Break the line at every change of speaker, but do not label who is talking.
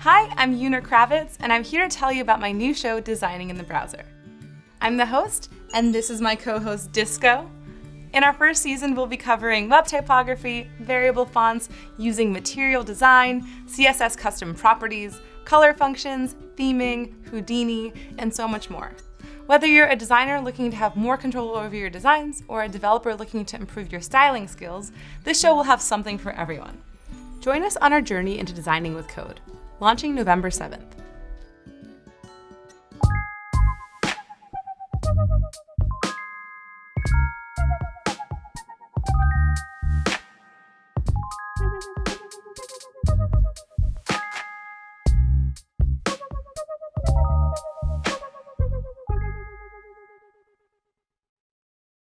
Hi, I'm Una Kravets, and I'm here to tell you about my new show, Designing in the Browser. I'm the host, and this is my co-host, Disco. In our first season, we'll be covering web typography, variable fonts, using material design, CSS custom properties, color functions, theming, Houdini, and so much more. Whether you're a designer looking to have more control over your designs or a developer looking to improve your styling skills, this show will have something for everyone. Join us on our journey into designing with code, launching November 7th.